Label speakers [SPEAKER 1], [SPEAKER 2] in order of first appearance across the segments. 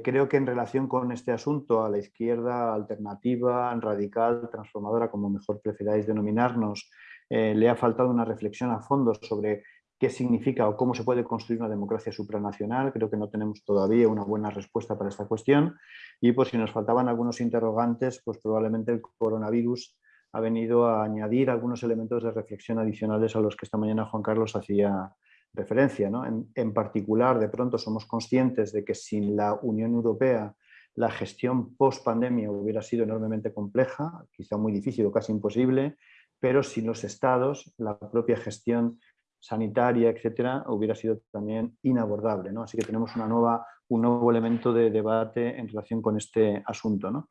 [SPEAKER 1] Eh, creo que en relación con este asunto, a la izquierda alternativa, radical, transformadora, como mejor preferáis denominarnos, eh, le ha faltado una reflexión a fondo sobre qué significa o cómo se puede construir una democracia supranacional. Creo que no tenemos todavía una buena respuesta para esta cuestión. Y por si nos faltaban algunos interrogantes, pues probablemente el coronavirus ha venido a añadir algunos elementos de reflexión adicionales a los que esta mañana Juan Carlos hacía referencia. En, particular, de pronto somos conscientes de que sin la Unión Europea la gestión post-pandemia hubiera sido enormemente compleja, quizá muy difícil o casi imposible, pero sin los estados, la propia gestión sanitaria, etcétera, hubiera sido también inabordable. ¿no? Así que tenemos una nueva, un nuevo elemento de debate en relación con este asunto. ¿no?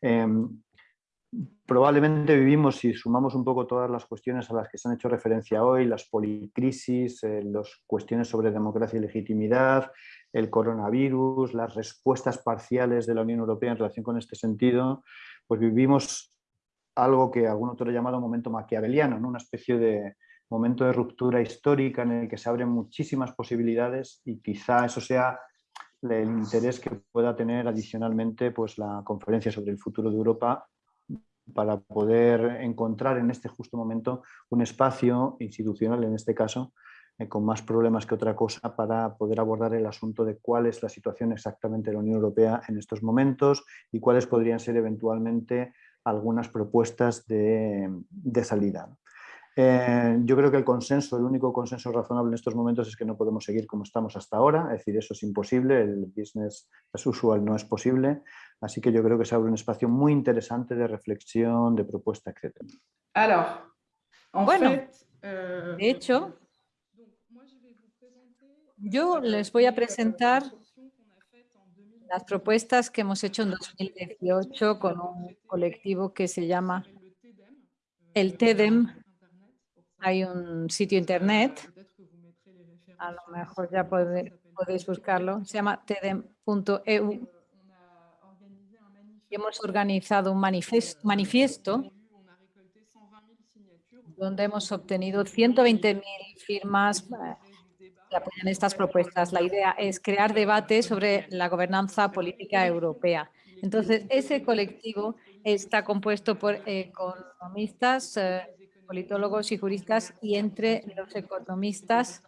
[SPEAKER 1] Em, probablemente vivimos, si sumamos un poco todas las cuestiones a las que se han hecho referencia hoy, las policrisis, eh, las cuestiones sobre democracia y legitimidad, el coronavirus, las respuestas parciales de la Unión Europea en relación con este sentido, pues vivimos algo que algún otro ha llamado momento maquiaveliano, ¿no? una especie de momento de ruptura histórica en el que se abren muchísimas posibilidades y quizá eso sea el interés que pueda tener adicionalmente pues, la conferencia sobre el futuro de Europa para poder encontrar en este justo momento un espacio institucional, en este caso, eh, con más problemas que otra cosa para poder abordar el asunto de cuál es la situación exactamente de la Unión Europea en estos momentos y cuáles podrían ser eventualmente algunas propuestas de, salida. Eh, yo creo que el consenso, el único consenso razonable en estos momentos es que no podemos seguir como estamos hasta ahora, es decir, eso es imposible, el business as usual no es posible, Así que yo creo que se abre un espacio muy interesante de reflexión, de propuesta, etc.
[SPEAKER 2] bueno, euh, de hecho, yo les voy a presentar las propuestas que hemos hecho en 2018 con un colectivo que se llama el TEDEM. Hay un sitio internet, a lo mejor ya podéis buscarlo, se llama tedem.eu hemos organizado un manifiesto donde hemos obtenido 120.000 firmas eh, que apoyan estas propuestas. La idea es crear debate sobre la gobernanza política europea. Entonces, ese colectivo está compuesto por economistas, eh, politólogos y juristas, y entre los economistas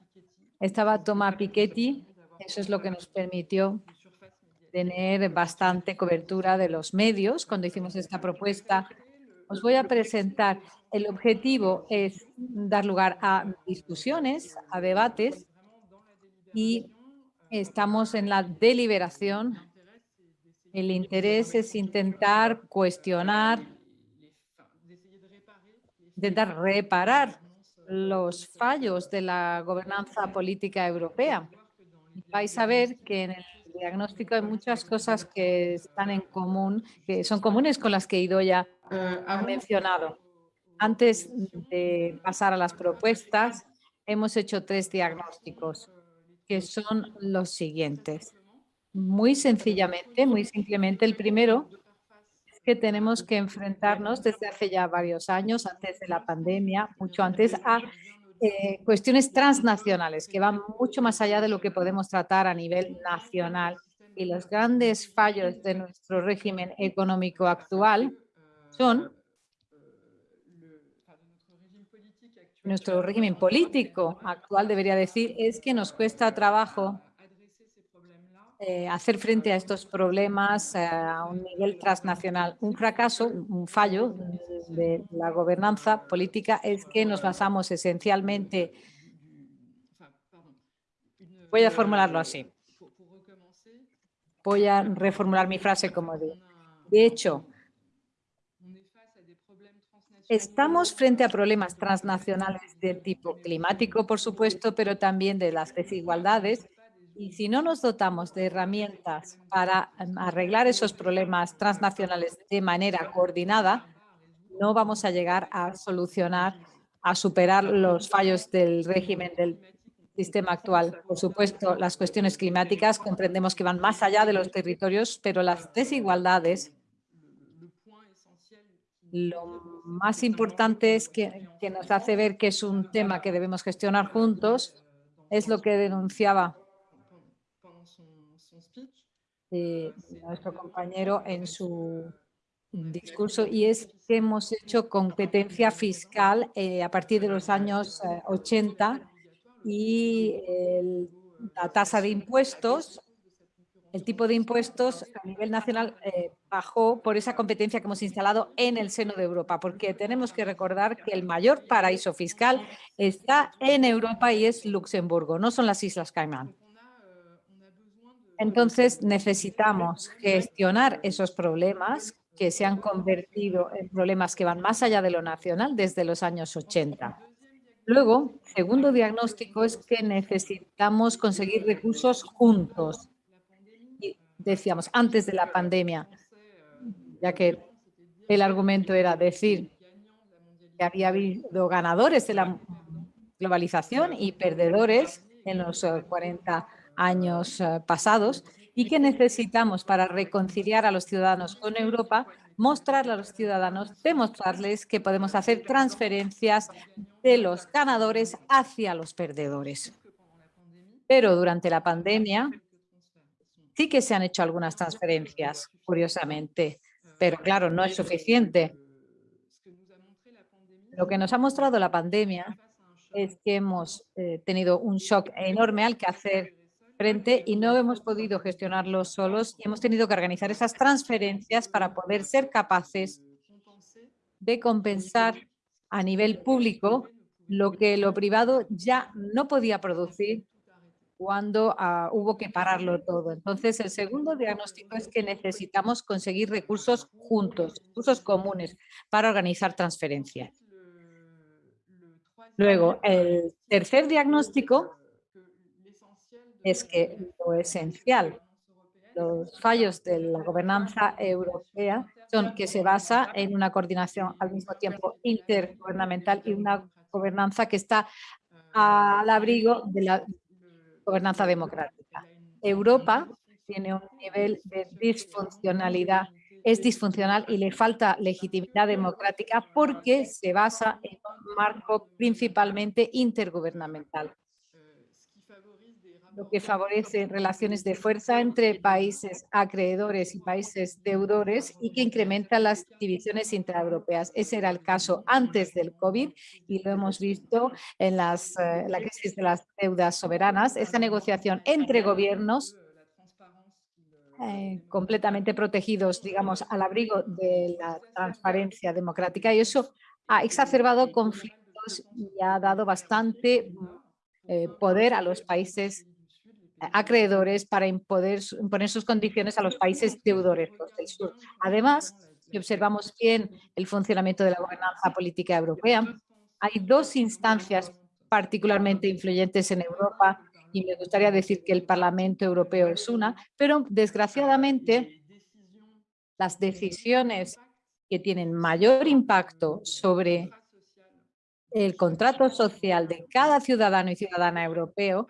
[SPEAKER 2] estaba Tomás Piketty, eso es lo que nos permitió tener bastante cobertura de los medios cuando hicimos esta propuesta. Os voy a presentar. El objetivo es dar lugar a discusiones, a debates y estamos en la deliberación. El interés es intentar cuestionar, intentar reparar los fallos de la gobernanza política europea. Vais a ver que en el diagnóstico hay muchas cosas que están en común, que son comunes con las que Idoya ha mencionado. Antes de pasar a las propuestas, hemos hecho tres diagnósticos, que son los siguientes. Muy sencillamente, muy simplemente, el primero es que tenemos que enfrentarnos desde hace ya varios años, antes de la pandemia, mucho antes, a eh, cuestiones transnacionales que van mucho más allá de lo que podemos tratar a nivel nacional. Y los grandes fallos de nuestro régimen económico actual son nuestro régimen político actual, debería decir, es que nos cuesta trabajo eh, hacer frente a estos problemas eh, a un nivel transnacional. Un fracaso, un fallo de la gobernanza política es que nos basamos esencialmente, voy a formularlo así, voy a reformular mi frase como de, de hecho, Estamos frente a problemas transnacionales de tipo climático, por supuesto, pero también de las desigualdades y si no nos dotamos de herramientas para em, arreglar esos problemas transnacionales de manera coordinada, no vamos a llegar a solucionar, a superar los fallos del régimen del sistema actual. Por supuesto, las cuestiones climáticas comprendemos que van más allá de los territorios, pero las desigualdades, lo más importante es que, que nos hace ver que es un tema que debemos gestionar juntos, es lo que denunciaba eh, nuestro compañero en su discurso y es que hemos hecho competencia fiscal eh, a partir de los años 80 y la tasa de impuestos el tipo de impuestos a nivel nacional eh, bajó por esa competencia que hemos instalado en el seno de Europa, porque tenemos que recordar que el mayor paraíso fiscal está en Europa y es Luxemburgo, no son las Islas Caimán. Entonces necesitamos gestionar esos problemas que se han convertido en problemas que van más allá de lo nacional desde los años 80. Luego, segundo diagnóstico es que necesitamos conseguir recursos juntos. Decíamos, antes de la pandemia, ya que el argumento era decir que había habido ganadores de la globalización y perdedores en los 40 eh, años eh, pasados y que necesitamos para reconciliar a los ciudadanos con Europa, mostrarle a los ciudadanos, demostrarles que podemos hacer transferencias de los ganadores hacia los perdedores. Pero durante la pandemia sí que se han hecho algunas transferencias, curiosamente, pero claro, no es suficiente. Lo que nos ha mostrado la pandemia es que hemos eh, tenido un shock enorme al que hacer frente y no hemos podido gestionarlo solos y hemos tenido que organizar esas transferencias para poder ser capaces de compensar a nivel público lo que lo privado ya no podía producir cuando ah, hubo que pararlo todo. Entonces, el segundo diagnóstico es que necesitamos conseguir recursos juntos, recursos comunes para organizar transferencias. Luego, el tercer diagnóstico es que lo esencial, los fallos de la gobernanza europea son que se basa en una coordinación al mismo tiempo intergubernamental y una gobernanza que está al abrigo de la gobernanza democrática. Europa tiene un nivel de disfuncionalidad, es disfuncional y le falta legitimidad democrática porque se basa en un marco principalmente intergubernamental lo que favorece relaciones de fuerza entre países acreedores y países deudores y que incrementa las divisiones intraeuropeas. Ese era el caso antes del COVID y lo hemos visto en las, eh, la crisis de las deudas soberanas. Esta negociación entre gobiernos eh, completamente protegidos, digamos, al abrigo de la transparencia democrática y eso ha exacerbado conflictos y ha dado bastante eh, poder a los países acreedores para imponer, sus condiciones a los países deudores del sur. Además, si observamos bien el funcionamiento de la gobernanza política europea, hay dos instancias particularmente influyentes en Europa y me gustaría decir que el Parlamento Europeo es una, pero desgraciadamente las decisiones que tienen mayor impacto sobre el contrato social de cada ciudadano y ciudadana europeo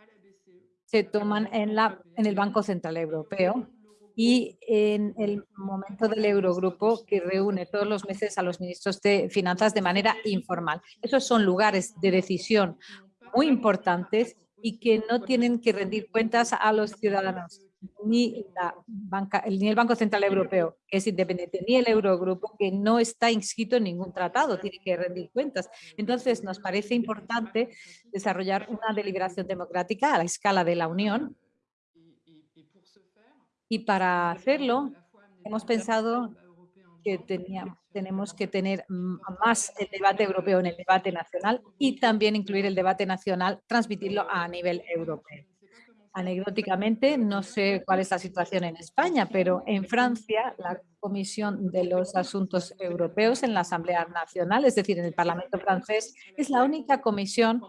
[SPEAKER 2] se toman en, la, en el Banco Central Europeo y en el momento del Eurogrupo que reúne todos los meses a los ministros de Finanzas de manera informal. Esos son lugares de decisión muy importantes y que no tienen que rendir cuentas a los ciudadanos ni, la banca, ni el Banco Central Europeo, que es independiente, ni el Eurogrupo, que no está inscrito en ningún tratado, tiene que rendir cuentas. Entonces, nos parece importante desarrollar una deliberación democrática a la escala de la Unión. Y para hacerlo, hemos pensado que tenemos que tener más el debate europeo en el debate nacional y también incluir el debate nacional, transmitirlo a nivel europeo. Anecdóticamente, no sé cuál es la situación en España, pero en Francia la Comisión de los Asuntos Europeos en la Asamblea Nacional, es decir, en el Parlamento francés, es la única comisión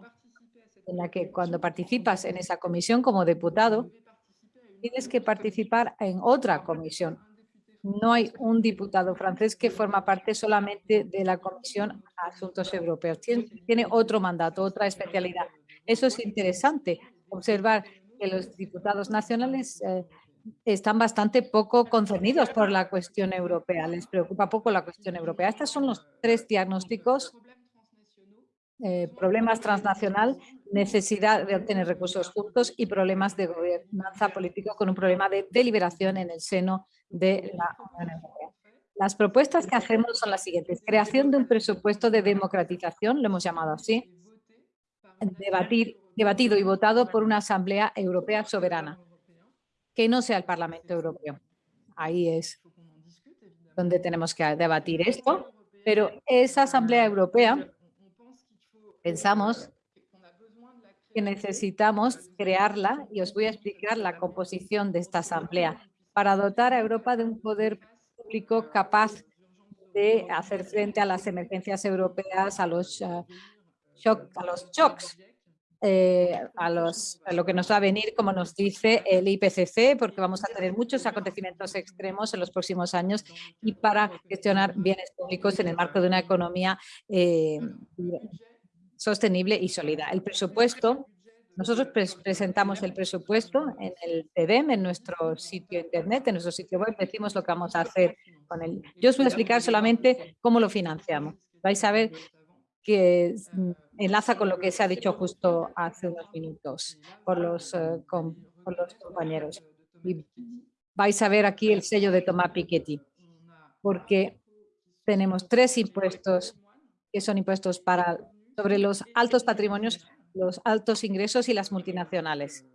[SPEAKER 2] en la que cuando participas en esa comisión como diputado, tienes que participar en otra comisión. No hay un diputado francés que forma parte solamente de la Comisión de Asuntos Europeos. Tiene, otro mandato, otra especialidad. Eso es interesante, observar que los diputados nacionales eh, están bastante poco concernidos por la cuestión europea, les preocupa poco la cuestión europea. Estos son los tres diagnósticos eh, problemas transnacional, necesidad de obtener recursos juntos y problemas de gobernanza política con un problema de deliberación en el seno de la Unión Europea. Las propuestas que hacemos son las siguientes. Creación de un presupuesto de democratización, lo hemos llamado así, debatir, debatido y votado por una Asamblea Europea soberana, que no sea el Parlamento Europeo. Ahí es donde tenemos que debatir esto, pero esa Asamblea Europea pensamos que necesitamos crearla y os voy a explicar la composición de esta asamblea para dotar a Europa de un poder público capaz de hacer frente a las emergencias europeas, a los, uh, a los shocks, eh, a, los, a lo que nos va a venir, como nos dice el IPCC, porque vamos a tener muchos acontecimientos extremos en los próximos años y para gestionar bienes públicos en el marco de una economía eh, sostenible y sólida. El presupuesto, nosotros presentamos el presupuesto en el TEDEM, en nuestro sitio internet, en nuestro sitio web, decimos lo que vamos a hacer con él. Yo os voy a explicar solamente cómo lo financiamos. Vais a ver que mm, enlaza con lo que se ha dicho justo hace unos minutos por los, eh, los compañeros. Y vais a ver aquí el sello de Tomás Piketty, porque tenemos tres impuestos que son impuestos para sobre los altos patrimonios, los altos ingresos y las multinacionales.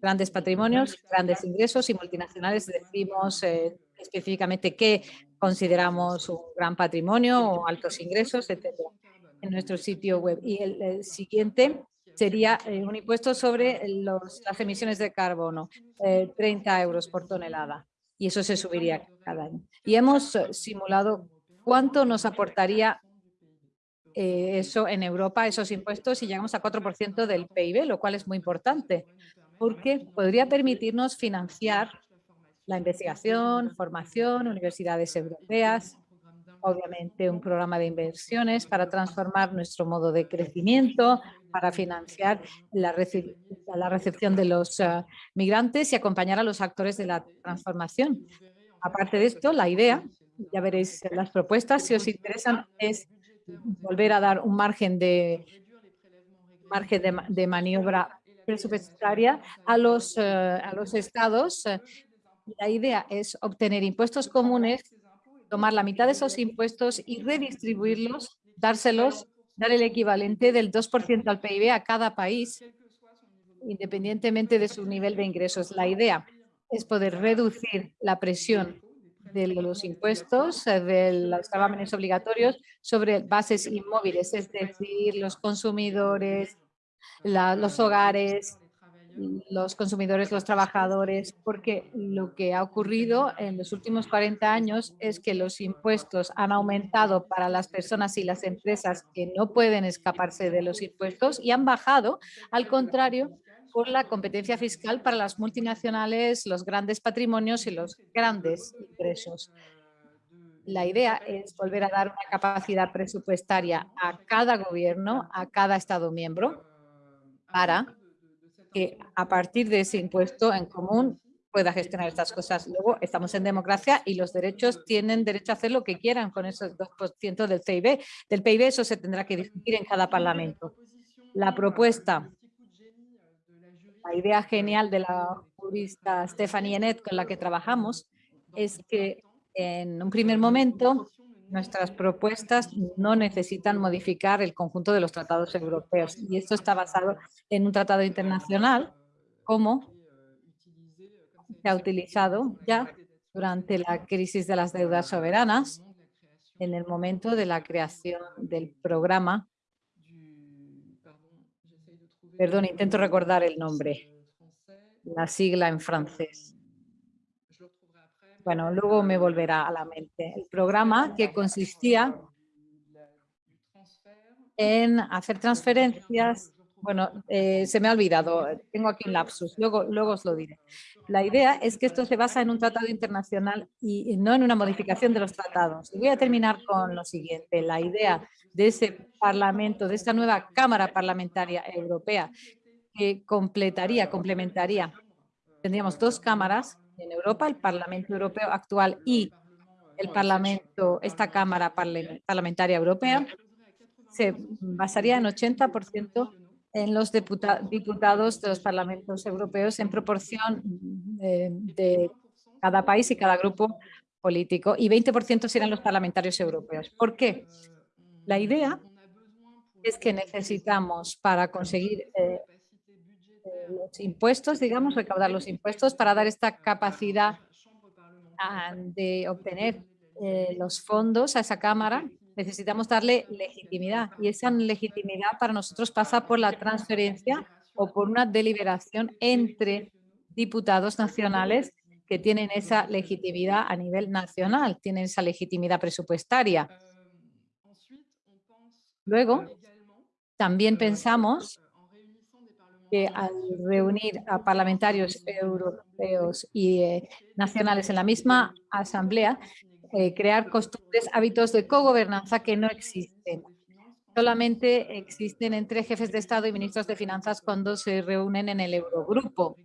[SPEAKER 2] Grandes patrimonios, grandes ingresos y multinacionales decimos eh, específicamente qué consideramos un gran patrimonio o altos ingresos, etcétera, en nuestro sitio web. Y el, siguiente sería eh, un impuesto sobre las emisiones de carbono, 30 eh, euros por tonelada, y eso se subiría cada año. Y hemos simulado cuánto nos aportaría eh, eso en Europa, esos impuestos, y llegamos a 4% del PIB, lo cual es muy importante, porque podría permitirnos financiar la investigación, formación, universidades europeas, obviamente un programa de inversiones para transformar nuestro modo de crecimiento, para financiar la, recepción de los ah, migrantes y acompañar a los actores de la transformación. Aparte de esto, la idea, ya veréis las propuestas, si os interesan, es volver a dar un margen de, margen de, maniobra presupuestaria a los, eh, a los estados. La idea es obtener impuestos comunes, tomar la mitad de esos impuestos y redistribuirlos, dárselos, dar el equivalente del 2% al PIB a cada país, independientemente de su nivel de ingresos. La idea es poder reducir la presión de los impuestos, de los gravámenes obligatorios sobre bases inmóviles, es decir, los consumidores, los hogares, los consumidores, los trabajadores, porque lo que ha ocurrido en los últimos 40 años es que los impuestos han aumentado para las personas y las empresas que no pueden escaparse de los impuestos y han bajado, al contrario, por la competencia fiscal para las multinacionales, los grandes patrimonios y los grandes ingresos. La idea es volver a dar una capacidad presupuestaria a cada gobierno, a cada Estado miembro, para que a partir de ese impuesto en común pueda gestionar estas cosas. Luego, estamos en democracia y los derechos tienen derecho a hacer lo que quieran con esos 2% del PIB. Del PIB eso se tendrá que discutir en cada parlamento. La propuesta la idea genial de la jurista Stephanie Enet con la que trabajamos es que en un primer momento nuestras propuestas no necesitan modificar el conjunto de los tratados europeos y esto está basado en un tratado internacional como se ha utilizado ya durante la crisis de las deudas soberanas en el momento de la creación del programa Perdón, intento recordar el nombre, la sigla en francés. Bueno, luego me volverá a la mente. El programa que consistía en hacer transferencias, bueno, eh, se me ha olvidado, tengo aquí un lapsus, luego, luego os lo diré. La idea es que esto se basa en un tratado internacional y no en una modificación de los tratados. Y voy a terminar con lo siguiente, la idea de ese Parlamento, de esta nueva Cámara Parlamentaria Europea, que completaría, complementaría. Tendríamos dos cámaras en Europa, el Parlamento Europeo actual y el Parlamento, esta Cámara Parlamentaria Europea. se basaría en 80% en los diputados de los parlamentos europeos en proporción de, de cada país y cada grupo político y 20% serán los parlamentarios europeos. ¿Por qué? La idea es que necesitamos para conseguir eh, los impuestos, digamos, recaudar los impuestos para dar esta capacidad ah, de obtener eh, los fondos a esa Cámara, necesitamos darle legitimidad y esa legitimidad para nosotros pasa por la transferencia o por una deliberación entre diputados nacionales que tienen esa legitimidad a nivel nacional, tienen esa legitimidad presupuestaria. Luego, también pensamos que al reunir a parlamentarios europeos y eh, nacionales en la misma asamblea, eh, crear costumbres, hábitos de cogobernanza que no existen. Solamente existen entre jefes de Estado y ministros de Finanzas cuando se reúnen en el Eurogrupo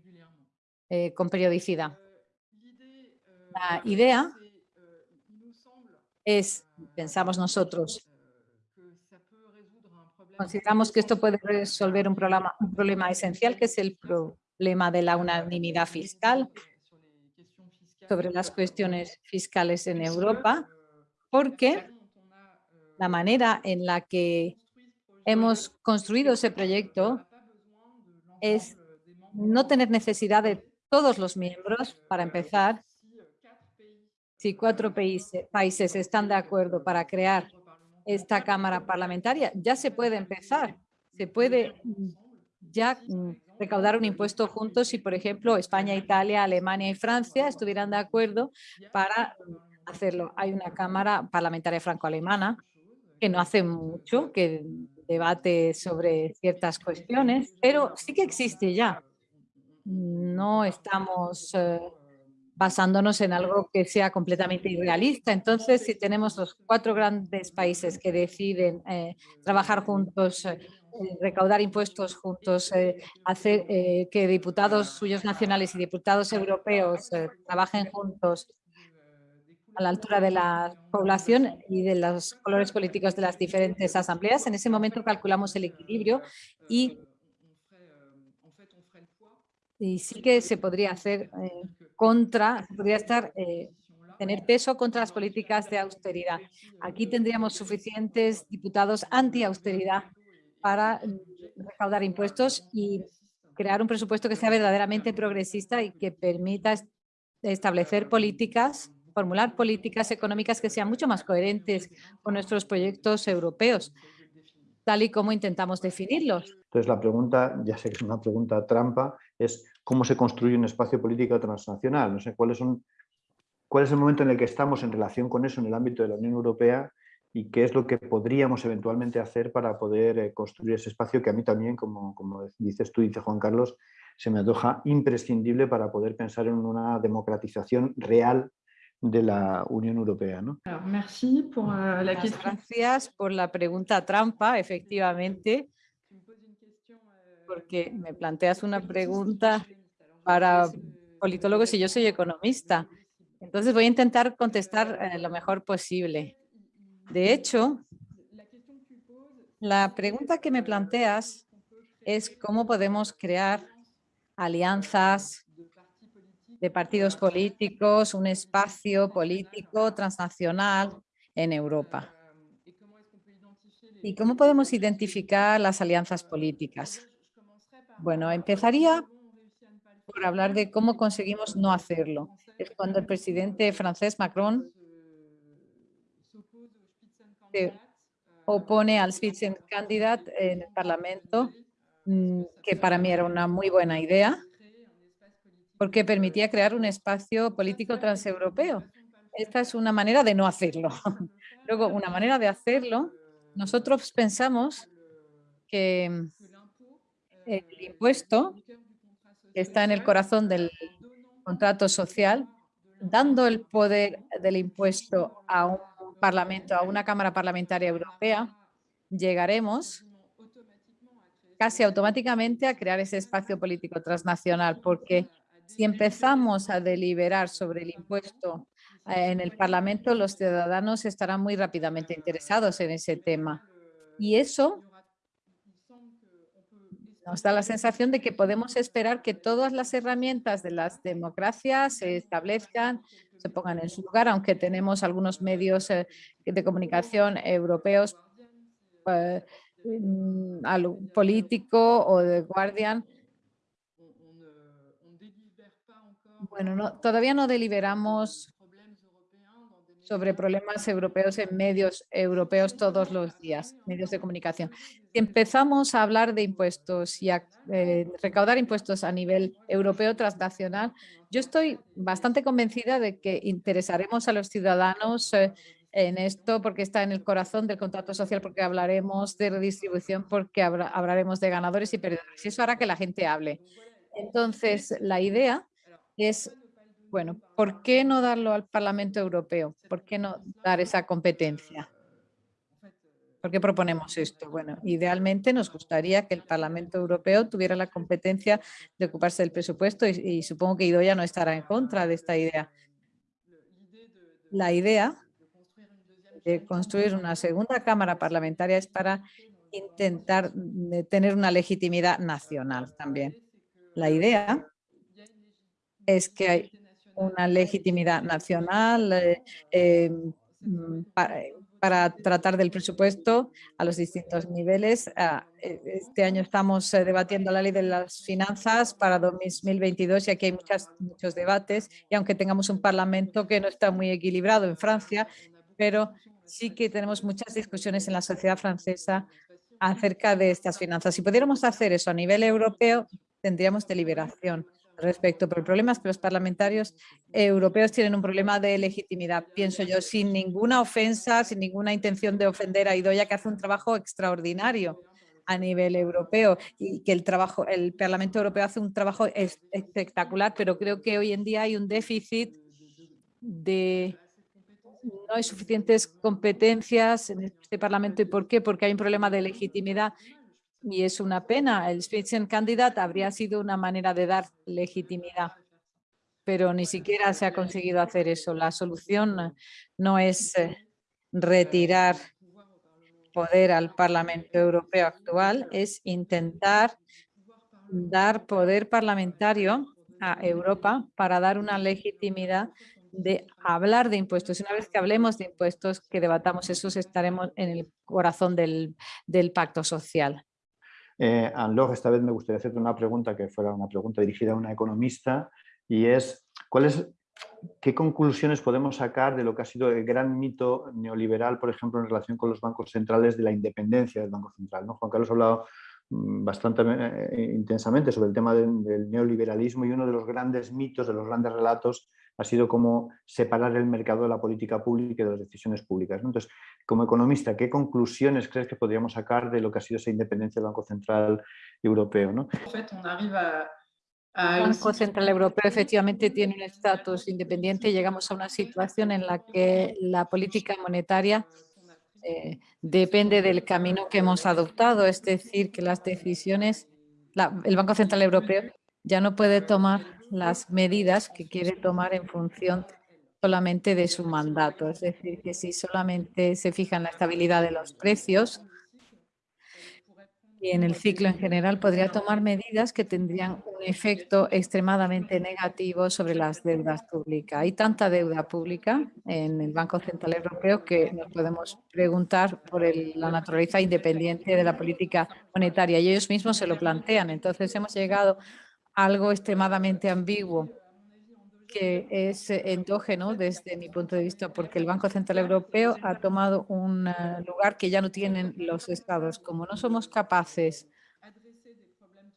[SPEAKER 2] eh, con periodicidad. La idea es, pensamos nosotros, Consideramos que esto puede resolver un problema, esencial, que es el problema de la unanimidad fiscal sobre las cuestiones fiscales en Europa, porque la manera en la que hemos construido ese proyecto es no tener necesidad de todos los miembros, para empezar, si cuatro países están de acuerdo para crear esta Cámara Parlamentaria, ya se puede empezar, se puede ya mm, recaudar un impuesto juntos si, por ejemplo, España, Italia, Alemania y Francia estuvieran de acuerdo para hacerlo. Hay una Cámara Parlamentaria Franco-Alemana que no hace mucho, que debate sobre ciertas cuestiones, pero sí que existe ya. No estamos eh, basándonos en algo que sea completamente irrealista. Entonces, si tenemos los cuatro grandes países que deciden eh, trabajar juntos, eh, recaudar impuestos juntos, eh, hacer que diputados suyos nacionales y diputados europeos trabajen juntos a la altura de la población y de los colores políticos de las diferentes asambleas. En ese momento calculamos el equilibrio y, y sí que se podría hacer contra, podría estar, eh, tener peso contra las políticas de austeridad. Aquí tendríamos suficientes diputados anti-austeridad para mm, recaudar impuestos y crear un presupuesto que sea verdaderamente progresista y que permita establecer políticas, formular políticas económicas que sean mucho más coherentes con nuestros proyectos europeos, tal y como intentamos definirlos.
[SPEAKER 1] Entonces la pregunta, ya sé que es una pregunta trampa, es cómo se construye un espacio político transnacional. No sé cuáles son, cuál es el momento en el que estamos en relación con eso en el ámbito de la Unión Europea y qué es lo que podríamos eventualmente hacer para poder eh, construir ese espacio que a mí también, como, como dices tú, dice Juan Carlos, se me antoja imprescindible para poder pensar en una democratización real de la Unión Europea. ¿no?
[SPEAKER 2] Euh, gracias por la pregunta trampa, efectivamente porque me planteas una pregunta para politólogos y yo soy economista. Entonces voy a intentar contestar eh, lo mejor posible. De hecho, la pregunta que me planteas es cómo podemos crear alianzas de partidos políticos, un espacio político transnacional en Europa. ¿Y cómo podemos identificar las alianzas políticas? Bueno, empezaría por hablar de cómo conseguimos no hacerlo. Es cuando el presidente francés Macron se opone al Spitzenkandidat en el Parlamento, mm, que para mí era una muy buena idea, porque permitía crear un espacio político transeuropeo. Esta es una manera de no hacerlo. Luego, una manera de hacerlo, nosotros pensamos que el impuesto que está en el corazón del contrato social, dando el poder del impuesto a un parlamento, a una Cámara Parlamentaria Europea, llegaremos casi automáticamente a crear ese espacio político transnacional, porque si empezamos a deliberar sobre el impuesto eh, en el Parlamento, los ciudadanos estarán muy rápidamente interesados en ese tema. Y eso nos da la sensación de que podemos esperar que todas las herramientas de las democracias se establezcan, se pongan en su lugar, aunque tenemos algunos medios eh, de comunicación europeos eh, mm, político o de Guardian. Bueno, no, todavía no deliberamos sobre problemas europeos en medios europeos todos los días, medios de comunicación. Si empezamos a hablar de impuestos y a eh, recaudar impuestos a nivel europeo transnacional, yo estoy bastante convencida de que interesaremos a los ciudadanos eh, en esto porque está en el corazón del contrato social, porque hablaremos de redistribución, porque hablaremos de ganadores y perdedores. Eso hará que la gente hable. Entonces, la idea es bueno, ¿por qué no darlo al Parlamento Europeo? ¿Por qué no dar esa competencia? ¿Por qué proponemos esto? Bueno, idealmente nos gustaría que el Parlamento Europeo tuviera la competencia de ocuparse del presupuesto y, supongo que Idoya no estará en contra de esta idea. La idea de construir una segunda Cámara Parlamentaria es para intentar eh, tener una legitimidad nacional también. La idea es que hay una legitimidad nacional eh, em, mm, para, tratar del presupuesto a los distintos niveles. Ah, e, este año estamos eh, debatiendo la ley de las finanzas para 2022 y aquí hay muchos debates y aunque tengamos un parlamento que no está muy equilibrado en Francia, pero sí que tenemos muchas discusiones en la sociedad francesa acerca de estas finanzas. Si pudiéramos hacer eso a nivel europeo, tendríamos deliberación respecto, pero el problema es que los parlamentarios europeos tienen un problema de legitimidad, pienso yo, sin ninguna ofensa, sin ninguna intención de ofender a Idoya, que hace un trabajo extraordinario a nivel europeo y que el trabajo, el Parlamento Europeo hace un trabajo espectacular, pero creo que hoy en día hay un déficit de no hay suficientes competencias en este Parlamento. ¿Y por qué? Porque hay un problema de legitimidad y es una pena. El Spitzenkandidat habría sido una manera de dar legitimidad, pero ni siquiera se ha conseguido hacer eso. La solución no es eh, retirar poder al Parlamento Europeo actual, es intentar dar poder parlamentario a Europa para dar una legitimidad de hablar de impuestos. Una vez que hablemos de impuestos, que debatamos esos, estaremos en el corazón del, del pacto social.
[SPEAKER 1] Eh, esta vez me gustaría hacerte una pregunta que fuera una pregunta dirigida a una economista y es, ¿qué conclusiones podemos sacar de lo que ha sido el gran mito neoliberal, por ejemplo, en relación con los bancos centrales de la independencia del Banco Central? ¿no? Juan Carlos ha hablado mm, bastante eh, intensamente sobre el tema del neoliberalismo y uno de los grandes mitos, de los grandes relatos ha sido como separar el mercado de la política pública y de las decisiones públicas. Entonces, como economista, ¿qué conclusiones crees que podríamos sacar de lo que ha sido esa independencia del Banco Central Europeo? ¿no?
[SPEAKER 2] El Banco Central Europeo efectivamente tiene un estatus independiente y llegamos a una situación en la que la política monetaria eh, depende del camino que hemos adoptado, es decir, que las decisiones, el Banco Central Europeo ya no puede tomar las medidas que quiere tomar en función solamente de su mandato. Es decir, que si solamente se fija en la estabilidad de los precios y en el ciclo en general, podría tomar medidas que tendrían un efecto extremadamente negativo sobre las deudas públicas. Hay tanta deuda pública en el Banco Central Europeo que nos podemos preguntar por la naturaleza independiente de la política monetaria y ellos mismos se lo plantean. Entonces hemos llegado algo extremadamente ambiguo que es endógeno desde mi punto de vista, porque el Banco Central Europeo ha tomado un eh, lugar que ya no tienen los estados. Como no somos capaces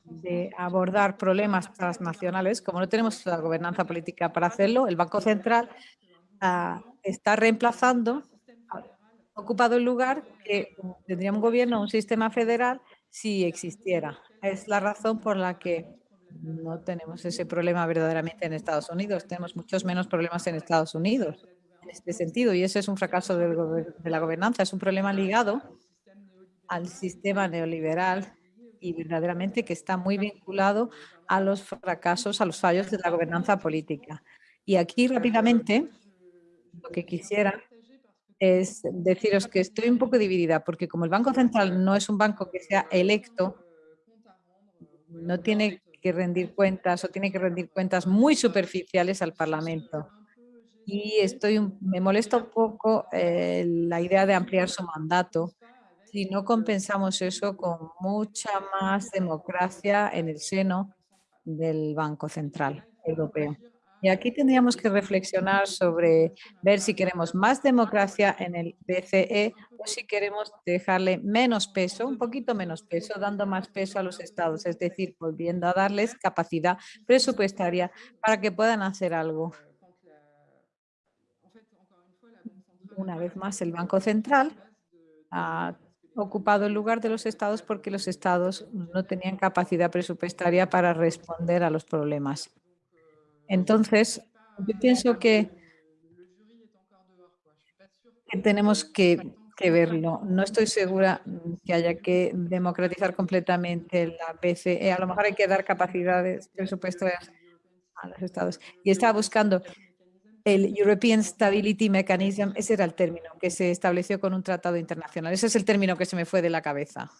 [SPEAKER 2] de abordar problemas transnacionales, como no tenemos la gobernanza política para hacerlo, el Banco Central ah, está reemplazando, ha ocupado el lugar que tendría un gobierno, un sistema federal, si existiera. Es la razón por la que no tenemos ese problema verdaderamente en Estados Unidos. Tenemos muchos menos problemas en Estados Unidos en este sentido y ese es un fracaso de, la gobernanza. Es un problema ligado al sistema neoliberal y verdaderamente que está muy vinculado a los fracasos, a los fallos de la gobernanza política. Y aquí rápidamente lo que quisiera es deciros que estoy un poco dividida porque como el Banco Central no es un banco que sea electo, no tiene que rendir cuentas o tiene que rendir cuentas muy superficiales al Parlamento. Y estoy, me molesta un poco eh, la idea de ampliar su mandato si no compensamos eso con mucha más democracia en el seno del Banco Central Europeo. Y aquí tendríamos que reflexionar sobre ver si queremos más democracia en el BCE o si queremos dejarle menos peso, un poquito menos peso, dando más peso a los estados, es decir, volviendo a darles capacidad presupuestaria para que puedan hacer algo. Una vez más, el Banco Central ha ocupado el lugar de los estados porque los estados no tenían capacidad presupuestaria para responder a los problemas. Entonces, yo pienso que, tenemos que, verlo. No estoy segura que haya que democratizar completamente la BCE. A lo mejor hay que dar capacidades presupuestarias a los estados. Y estaba buscando el European Stability Mechanism, ese era el término que se estableció con un tratado internacional. Ese es el término que se me fue de la cabeza.